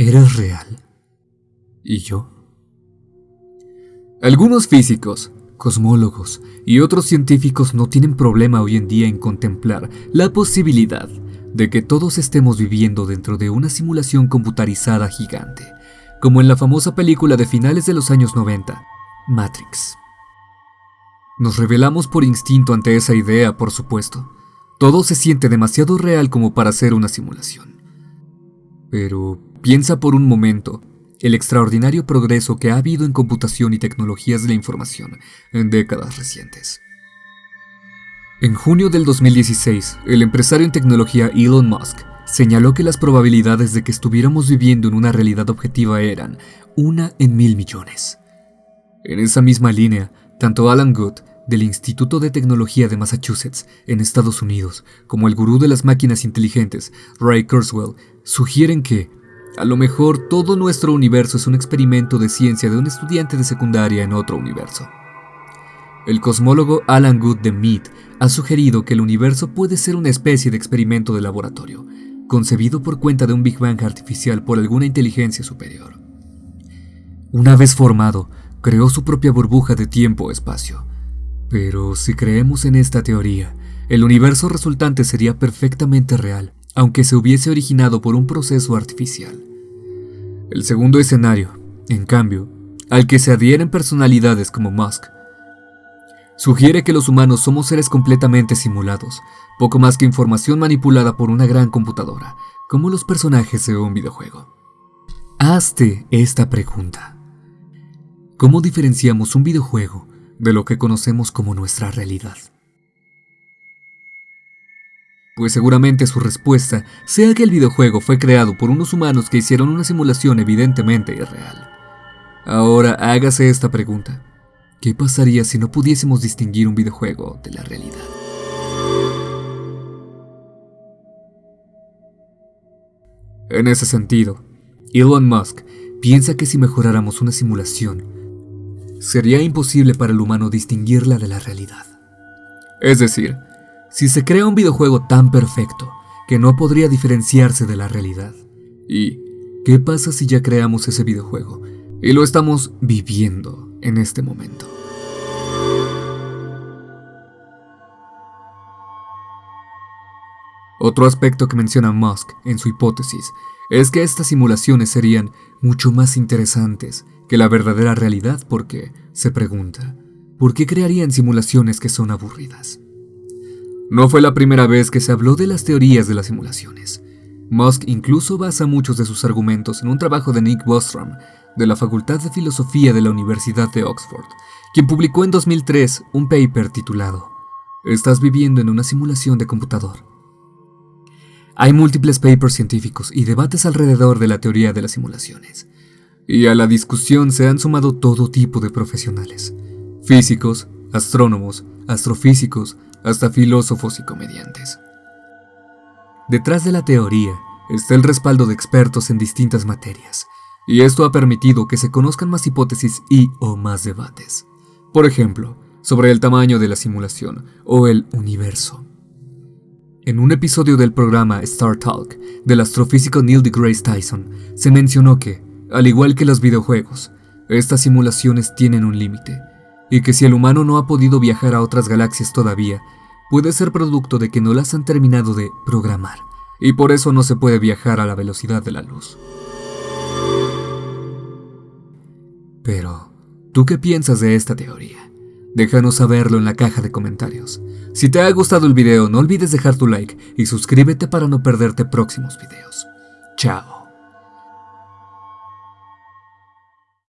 ¿Eres real? ¿Y yo? Algunos físicos, cosmólogos y otros científicos no tienen problema hoy en día en contemplar la posibilidad de que todos estemos viviendo dentro de una simulación computarizada gigante, como en la famosa película de finales de los años 90, Matrix. Nos revelamos por instinto ante esa idea, por supuesto. Todo se siente demasiado real como para ser una simulación. Pero piensa por un momento el extraordinario progreso que ha habido en computación y tecnologías de la información en décadas recientes. En junio del 2016, el empresario en tecnología Elon Musk señaló que las probabilidades de que estuviéramos viviendo en una realidad objetiva eran una en mil millones. En esa misma línea, tanto Alan Good, del Instituto de Tecnología de Massachusetts, en Estados Unidos, como el gurú de las máquinas inteligentes, Ray Kurzweil, sugieren que, a lo mejor todo nuestro universo es un experimento de ciencia de un estudiante de secundaria en otro universo. El cosmólogo Alan Good de Mead ha sugerido que el universo puede ser una especie de experimento de laboratorio, concebido por cuenta de un Big Bang artificial por alguna inteligencia superior. Una vez formado, creó su propia burbuja de tiempo-espacio. Pero si creemos en esta teoría, el universo resultante sería perfectamente real, aunque se hubiese originado por un proceso artificial. El segundo escenario, en cambio, al que se adhieren personalidades como Musk, sugiere que los humanos somos seres completamente simulados, poco más que información manipulada por una gran computadora, como los personajes de un videojuego. Hazte esta pregunta. ¿Cómo diferenciamos un videojuego de lo que conocemos como nuestra realidad? Pues seguramente su respuesta sea que el videojuego fue creado por unos humanos que hicieron una simulación evidentemente irreal. Ahora hágase esta pregunta. ¿Qué pasaría si no pudiésemos distinguir un videojuego de la realidad? En ese sentido, Elon Musk piensa que si mejoráramos una simulación, sería imposible para el humano distinguirla de la realidad. Es decir, si se crea un videojuego tan perfecto que no podría diferenciarse de la realidad. ¿Y qué pasa si ya creamos ese videojuego y lo estamos viviendo en este momento? Otro aspecto que menciona Musk en su hipótesis es que estas simulaciones serían mucho más interesantes que la verdadera realidad porque, se pregunta, ¿por qué crearían simulaciones que son aburridas? No fue la primera vez que se habló de las teorías de las simulaciones. Musk incluso basa muchos de sus argumentos en un trabajo de Nick Bostrom, de la Facultad de Filosofía de la Universidad de Oxford, quien publicó en 2003 un paper titulado Estás viviendo en una simulación de computador. Hay múltiples papers científicos y debates alrededor de la teoría de las simulaciones, y a la discusión se han sumado todo tipo de profesionales, físicos, astrónomos, astrofísicos, hasta filósofos y comediantes. Detrás de la teoría está el respaldo de expertos en distintas materias, y esto ha permitido que se conozcan más hipótesis y o más debates. Por ejemplo, sobre el tamaño de la simulación o el universo. En un episodio del programa Star Talk del astrofísico Neil deGrasse Tyson, se mencionó que, al igual que los videojuegos, estas simulaciones tienen un límite, y que si el humano no ha podido viajar a otras galaxias todavía, puede ser producto de que no las han terminado de programar, y por eso no se puede viajar a la velocidad de la luz. Pero, ¿tú qué piensas de esta teoría? Déjanos saberlo en la caja de comentarios. Si te ha gustado el video, no olvides dejar tu like y suscríbete para no perderte próximos videos. Chao.